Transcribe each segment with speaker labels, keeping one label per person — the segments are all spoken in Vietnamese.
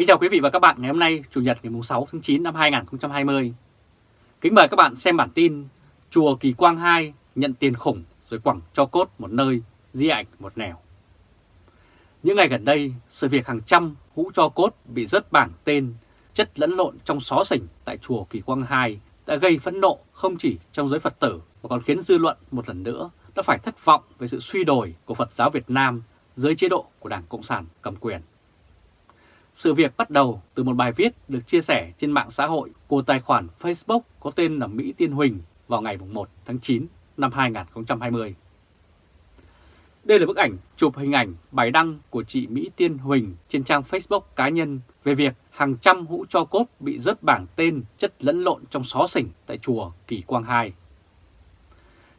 Speaker 1: Kính chào quý vị và các bạn ngày hôm nay Chủ nhật ngày 6 tháng 9 năm 2020. Kính mời các bạn xem bản tin Chùa Kỳ Quang 2 nhận tiền khủng rồi quẳng cho cốt một nơi, di ảnh một nẻo. Những ngày gần đây, sự việc hàng trăm hũ cho cốt bị rớt bảng tên, chất lẫn lộn trong xó xỉnh tại Chùa Kỳ Quang 2 đã gây phẫn nộ không chỉ trong giới Phật tử mà còn khiến dư luận một lần nữa đã phải thất vọng về sự suy đồi của Phật giáo Việt Nam dưới chế độ của Đảng Cộng sản cầm quyền. Sự việc bắt đầu từ một bài viết được chia sẻ trên mạng xã hội của tài khoản Facebook có tên là Mỹ Tiên Huỳnh vào ngày 1 tháng 9 năm 2020. Đây là bức ảnh chụp hình ảnh bài đăng của chị Mỹ Tiên Huỳnh trên trang Facebook cá nhân về việc hàng trăm hũ cho cốt bị rớt bảng tên chất lẫn lộn trong xó xỉnh tại chùa Kỳ Quang 2.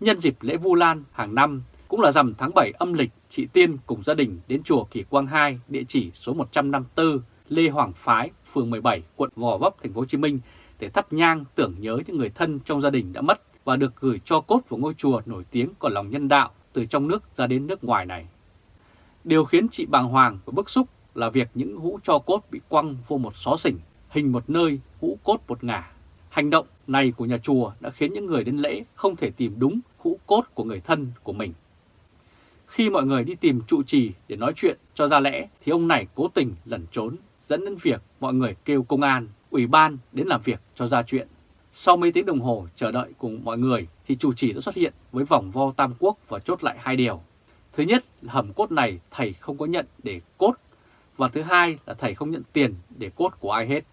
Speaker 1: Nhân dịp lễ Vu Lan hàng năm cũng là rằm tháng 7 âm lịch, chị Tiên cùng gia đình đến chùa Kỳ Quang 2, địa chỉ số 154 Lê Hoàng Phái, phường 17, quận Gò Vấp, thành phố Hồ Chí Minh để thắp nhang tưởng nhớ những người thân trong gia đình đã mất và được gửi cho cốt vào ngôi chùa nổi tiếng có lòng nhân đạo từ trong nước ra đến nước ngoài này. Điều khiến chị bàng hoàng và bức xúc là việc những hũ cho cốt bị quăng vô một xó xỉnh, hình một nơi, hũ cốt một ngả. Hành động này của nhà chùa đã khiến những người đến lễ không thể tìm đúng hũ cốt của người thân của mình. Khi mọi người đi tìm trụ trì để nói chuyện cho ra lẽ thì ông này cố tình lẩn trốn, dẫn đến việc mọi người kêu công an, ủy ban đến làm việc cho ra chuyện. Sau mấy tiếng đồng hồ chờ đợi cùng mọi người thì chủ trì đã xuất hiện với vòng vo tam quốc và chốt lại hai điều. Thứ nhất là hầm cốt này thầy không có nhận để cốt và thứ hai là thầy không nhận tiền để cốt của ai hết.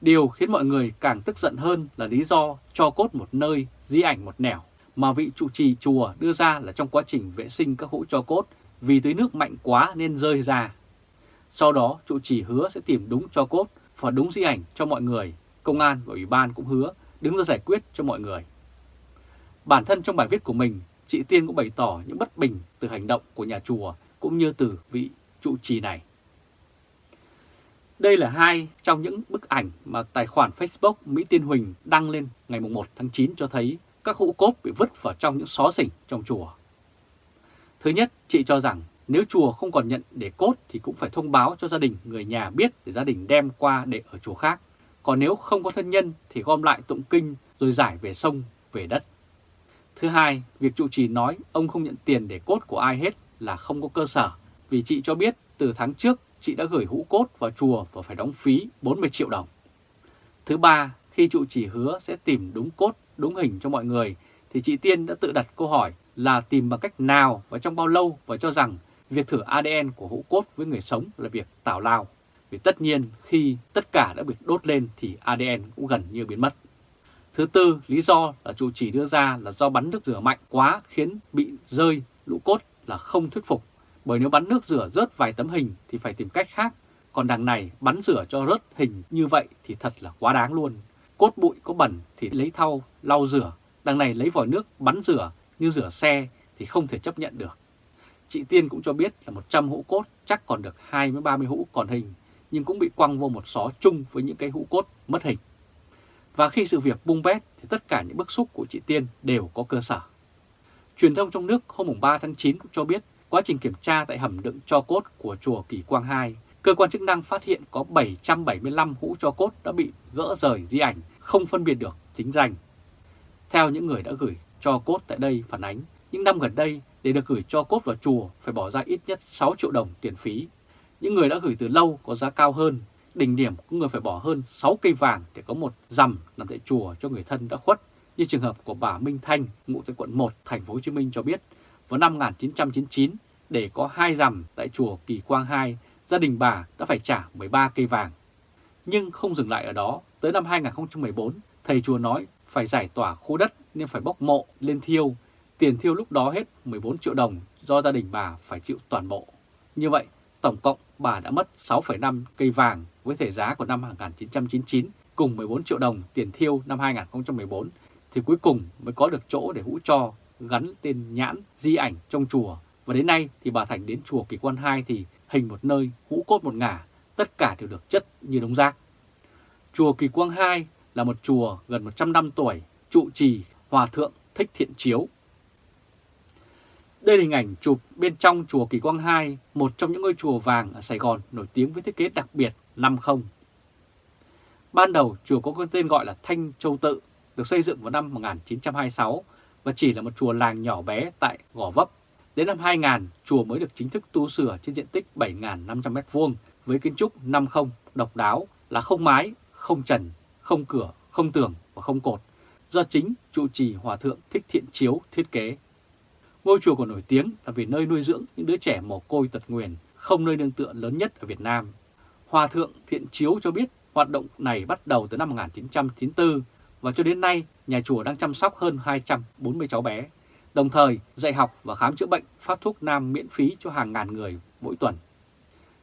Speaker 1: Điều khiến mọi người càng tức giận hơn là lý do cho cốt một nơi, di ảnh một nẻo mà vị trụ trì chùa đưa ra là trong quá trình vệ sinh các hũ cho cốt vì tưới nước mạnh quá nên rơi ra. Sau đó trụ trì hứa sẽ tìm đúng cho cốt và đúng di ảnh cho mọi người, công an và ủy ban cũng hứa đứng ra giải quyết cho mọi người. Bản thân trong bài viết của mình, chị Tiên cũng bày tỏ những bất bình từ hành động của nhà chùa cũng như từ vị trụ trì này. Đây là hai trong những bức ảnh mà tài khoản Facebook Mỹ Tiên Huỳnh đăng lên ngày 1 tháng 9 cho thấy các hũ cốt bị vứt vào trong những xó xỉnh trong chùa. Thứ nhất, chị cho rằng nếu chùa không còn nhận để cốt thì cũng phải thông báo cho gia đình người nhà biết để gia đình đem qua để ở chùa khác. Còn nếu không có thân nhân thì gom lại tụng kinh rồi giải về sông, về đất. Thứ hai, việc trụ trì nói ông không nhận tiền để cốt của ai hết là không có cơ sở. Vì chị cho biết từ tháng trước chị đã gửi hũ cốt vào chùa và phải đóng phí 40 triệu đồng. Thứ ba, khi trụ trì hứa sẽ tìm đúng cốt đúng hình cho mọi người, thì chị Tiên đã tự đặt câu hỏi là tìm bằng cách nào và trong bao lâu và cho rằng việc thử ADN của hũ cốt với người sống là việc tào lao. Vì tất nhiên khi tất cả đã bị đốt lên thì ADN cũng gần như biến mất. Thứ tư, lý do là chủ chỉ đưa ra là do bắn nước rửa mạnh quá khiến bị rơi lũ cốt là không thuyết phục. Bởi nếu bắn nước rửa rớt vài tấm hình thì phải tìm cách khác. Còn đằng này bắn rửa cho rớt hình như vậy thì thật là quá đáng luôn. Cốt bụi có bẩn thì lấy thau lau rửa, đằng này lấy vòi nước bắn rửa như rửa xe thì không thể chấp nhận được. Chị Tiên cũng cho biết là 100 hũ cốt chắc còn được 20-30 hũ còn hình, nhưng cũng bị quăng vô một xó chung với những cái hũ cốt mất hình. Và khi sự việc bung bét thì tất cả những bức xúc của chị Tiên đều có cơ sở. Truyền thông trong nước hôm 3 tháng 9 cũng cho biết quá trình kiểm tra tại hầm đựng cho cốt của chùa Kỳ Quang 2, cơ quan chức năng phát hiện có 775 hũ cho cốt đã bị gỡ rời di ảnh, không phân biệt được chính danh. Theo những người đã gửi cho cốt tại đây phản ánh, những năm gần đây để được gửi cho cốt vào chùa phải bỏ ra ít nhất 6 triệu đồng tiền phí. Những người đã gửi từ lâu có giá cao hơn, đỉnh điểm của người phải bỏ hơn 6 cây vàng để có một rằm nằm tại chùa cho người thân đã khuất, như trường hợp của bà Minh Thanh, ngụ tại quận 1, thành phố Hồ Chí Minh cho biết, vào năm 1999 để có hai rằm tại chùa Kỳ Quang 2, gia đình bà đã phải trả 13 cây vàng. Nhưng không dừng lại ở đó, tới năm 2014, thầy chùa nói phải giải tỏa khu đất nên phải bốc mộ lên thiêu. Tiền thiêu lúc đó hết 14 triệu đồng do gia đình bà phải chịu toàn bộ. Như vậy, tổng cộng bà đã mất 6,5 cây vàng với thể giá của năm 1999 cùng 14 triệu đồng tiền thiêu năm 2014 thì cuối cùng mới có được chỗ để hũ cho gắn tên nhãn di ảnh trong chùa. Và đến nay thì bà Thành đến chùa Kỳ Quan 2 thì hình một nơi, hũ cốt một ngả, tất cả đều được chất như đống rác. Chùa Kỳ Quang II là một chùa gần 100 năm tuổi, trụ trì Hòa Thượng Thích Thiện Chiếu. Đây là hình ảnh chụp bên trong chùa Kỳ Quang II, một trong những ngôi chùa vàng ở Sài Gòn nổi tiếng với thiết kế đặc biệt 50. Ban đầu chùa có tên gọi là Thanh Châu Tự, được xây dựng vào năm 1926 và chỉ là một chùa làng nhỏ bé tại Gò Vấp. Đến năm 2000, chùa mới được chính thức tu sửa trên diện tích 7.500m2 với kiến trúc 50 độc đáo là không mái, không trần, không cửa, không tường và không cột, do chính trụ trì Hòa Thượng Thích Thiện Chiếu thiết kế. Ngôi chùa còn nổi tiếng là vì nơi nuôi dưỡng những đứa trẻ mồ côi tật nguyền, không nơi nương tựa lớn nhất ở Việt Nam. Hòa Thượng Thiện Chiếu cho biết hoạt động này bắt đầu từ năm 1994 và cho đến nay nhà chùa đang chăm sóc hơn 240 cháu bé, đồng thời dạy học và khám chữa bệnh phát thuốc nam miễn phí cho hàng ngàn người mỗi tuần.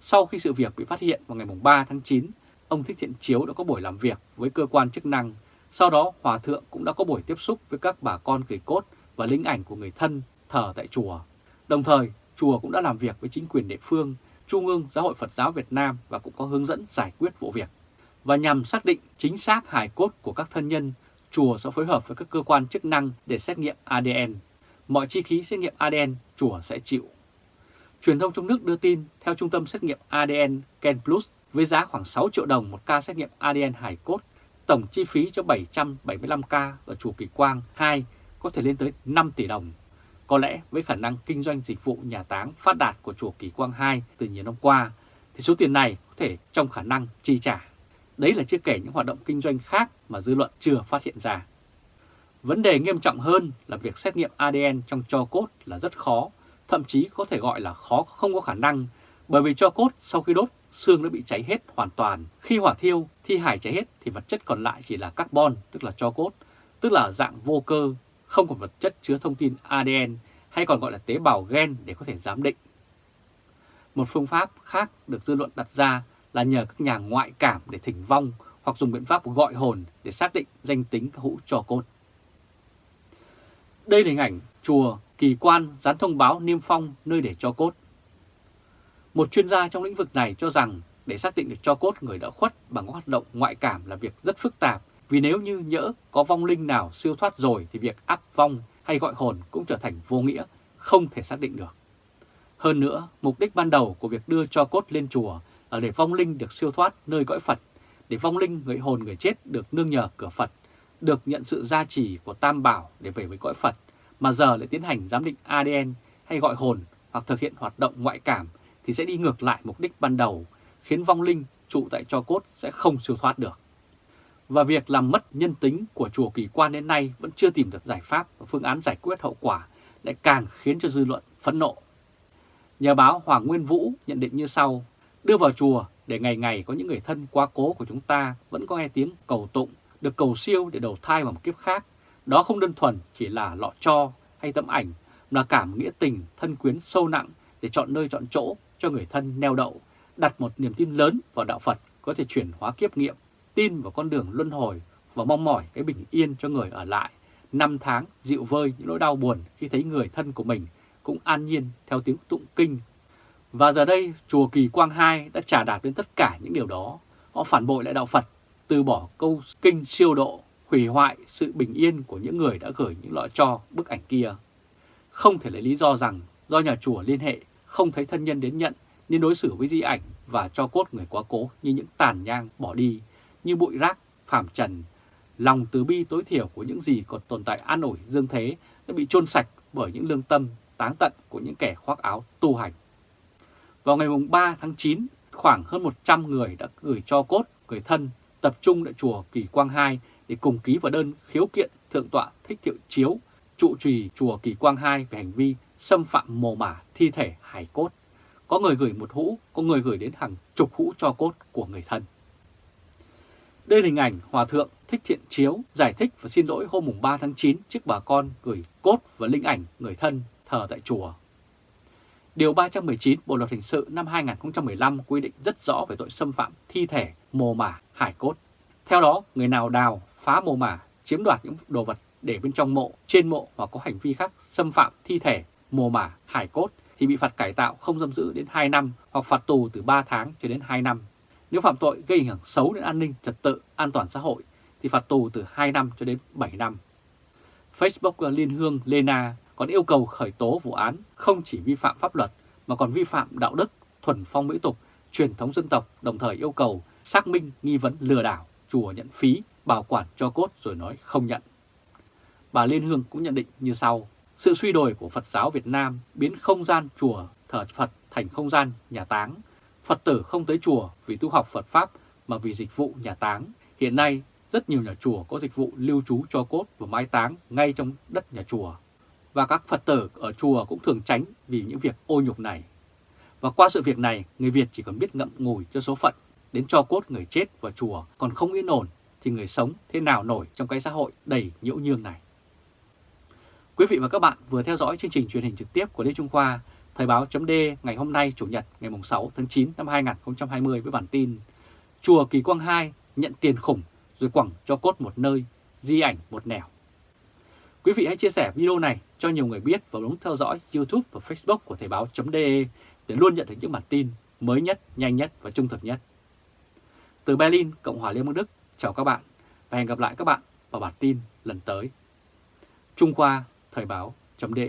Speaker 1: Sau khi sự việc bị phát hiện vào ngày 3 tháng 9, ông Thích Thiện Chiếu đã có buổi làm việc với cơ quan chức năng. Sau đó Hòa Thượng cũng đã có buổi tiếp xúc với các bà con kỳ cốt và linh ảnh của người thân thờ tại chùa. Đồng thời, chùa cũng đã làm việc với chính quyền địa phương, Trung ương Giáo hội Phật giáo Việt Nam và cũng có hướng dẫn giải quyết vụ việc. Và nhằm xác định chính xác hài cốt của các thân nhân, chùa sẽ phối hợp với các cơ quan chức năng để xét nghiệm ADN. Mọi chi phí xét nghiệm ADN chùa sẽ chịu. Truyền thông trong nước đưa tin, theo trung tâm xét nghiệm ADN Ken Plus, với giá khoảng 6 triệu đồng một ca xét nghiệm ADN hài cốt, tổng chi phí cho 775 ca ở chùa Kỳ Quang 2 có thể lên tới 5 tỷ đồng. Có lẽ với khả năng kinh doanh dịch vụ nhà táng phát đạt của chùa Kỳ Quang 2 từ nhiều năm qua, thì số tiền này có thể trong khả năng chi trả. Đấy là chưa kể những hoạt động kinh doanh khác mà dư luận chưa phát hiện ra. Vấn đề nghiêm trọng hơn là việc xét nghiệm ADN trong cho cốt là rất khó, thậm chí có thể gọi là khó không có khả năng, bởi vì cho cốt sau khi đốt, xương đã bị cháy hết hoàn toàn. Khi hỏa thiêu, thi hải cháy hết thì vật chất còn lại chỉ là carbon, tức là cho cốt, tức là dạng vô cơ, không còn vật chất chứa thông tin ADN hay còn gọi là tế bào gen để có thể giám định. Một phương pháp khác được dư luận đặt ra là nhờ các nhà ngoại cảm để thỉnh vong hoặc dùng biện pháp gọi hồn để xác định danh tính các hũ cho cốt. Đây là hình ảnh chùa kỳ quan dán thông báo niêm phong nơi để cho cốt. Một chuyên gia trong lĩnh vực này cho rằng để xác định được cho cốt người đã khuất bằng hoạt động ngoại cảm là việc rất phức tạp vì nếu như nhỡ có vong linh nào siêu thoát rồi thì việc áp vong hay gọi hồn cũng trở thành vô nghĩa, không thể xác định được. Hơn nữa, mục đích ban đầu của việc đưa cho cốt lên chùa là để vong linh được siêu thoát nơi cõi Phật, để vong linh người hồn người chết được nương nhờ cửa Phật, được nhận sự gia trì của Tam Bảo để về với cõi Phật, mà giờ lại tiến hành giám định ADN hay gọi hồn hoặc thực hiện hoạt động ngoại cảm thì sẽ đi ngược lại mục đích ban đầu, khiến vong linh trụ tại cho cốt sẽ không siêu thoát được. Và việc làm mất nhân tính của chùa Kỳ Quan đến nay vẫn chưa tìm được giải pháp và phương án giải quyết hậu quả lại càng khiến cho dư luận phẫn nộ. Nhà báo Hoàng Nguyên Vũ nhận định như sau, đưa vào chùa để ngày ngày có những người thân quá cố của chúng ta vẫn có nghe tiếng cầu tụng, được cầu siêu để đầu thai vào một kiếp khác. Đó không đơn thuần chỉ là lọ cho hay tấm ảnh, mà là cảm nghĩa tình, thân quyến sâu nặng để chọn nơi chọn chỗ cho người thân neo đậu, đặt một niềm tin lớn vào đạo Phật có thể chuyển hóa kiếp nghiệm, tin vào con đường luân hồi và mong mỏi cái bình yên cho người ở lại. Năm tháng dịu vơi những nỗi đau buồn khi thấy người thân của mình cũng an nhiên theo tiếng tụng kinh. Và giờ đây, chùa Kỳ Quang Hai đã trả đạt đến tất cả những điều đó. Họ phản bội lại đạo Phật, từ bỏ câu kinh siêu độ, hủy hoại sự bình yên của những người đã gửi những lọ cho bức ảnh kia. Không thể lấy lý do rằng do nhà chùa liên hệ không thấy thân nhân đến nhận nên đối xử với di ảnh và cho cốt người quá cố như những tàn nhang bỏ đi, như bụi rác, phàm trần. Lòng từ bi tối thiểu của những gì còn tồn tại an ủi dương thế đã bị chôn sạch bởi những lương tâm táng tận của những kẻ khoác áo tu hành. Vào ngày 3 tháng 9, khoảng hơn 100 người đã gửi cho cốt người thân tập trung tại chùa Kỳ Quang 2 để cùng ký vào đơn khiếu kiện Thượng tọa Thích Thiệu Chiếu, trụ trì chùa Kỳ Quang 2 về hành vi xâm phạm mồ mả thi thể hải cốt. Có người gửi một hũ, có người gửi đến hàng chục hũ cho cốt của người thân. Đây là hình ảnh Hòa Thượng Thích Thiện Chiếu giải thích và xin lỗi hôm 3 tháng 9 trước bà con gửi cốt và linh ảnh người thân thờ tại chùa. Điều 319 Bộ Luật Hình sự năm 2015 quy định rất rõ về tội xâm phạm thi thể, mồ mả, hải cốt. Theo đó, người nào đào, phá mồ mả, chiếm đoạt những đồ vật để bên trong mộ, trên mộ hoặc có hành vi khác xâm phạm thi thể, mồ mả, hải cốt thì bị phạt cải tạo không giam giữ đến 2 năm hoặc phạt tù từ 3 tháng cho đến 2 năm. Nếu phạm tội gây ảnh hưởng xấu đến an ninh, trật tự, an toàn xã hội thì phạt tù từ 2 năm cho đến 7 năm. Facebook Liên Hương Lena còn yêu cầu khởi tố vụ án không chỉ vi phạm pháp luật mà còn vi phạm đạo đức, thuần phong mỹ tục, truyền thống dân tộc, đồng thời yêu cầu xác minh nghi vấn lừa đảo, chùa nhận phí, bảo quản cho cốt rồi nói không nhận. Bà Liên Hương cũng nhận định như sau, sự suy đồi của Phật giáo Việt Nam biến không gian chùa thờ Phật thành không gian nhà táng. Phật tử không tới chùa vì tu học Phật Pháp mà vì dịch vụ nhà táng. Hiện nay, rất nhiều nhà chùa có dịch vụ lưu trú cho cốt và mai táng ngay trong đất nhà chùa. Và các Phật tử ở chùa cũng thường tránh vì những việc ô nhục này. Và qua sự việc này, người Việt chỉ còn biết ngậm ngùi cho số phận, đến cho cốt người chết vào chùa còn không yên ổn thì người sống thế nào nổi trong cái xã hội đầy nhiễu nhương này. Quý vị và các bạn vừa theo dõi chương trình truyền hình trực tiếp của Lê Trung Khoa, Thời báo chấm ngày hôm nay Chủ nhật ngày 6 tháng 9 năm 2020 với bản tin Chùa Kỳ Quang 2 nhận tiền khủng rồi quẳng cho cốt một nơi, di ảnh một nẻo. Quý vị hãy chia sẻ video này cho nhiều người biết và bấm theo dõi YouTube và Facebook của Thời báo.de để luôn nhận được những bản tin mới nhất, nhanh nhất và trung thực nhất. Từ Berlin, Cộng hòa Liên bang Đức, chào các bạn và hẹn gặp lại các bạn vào bản tin lần tới. Trung Khoa Thời báo.de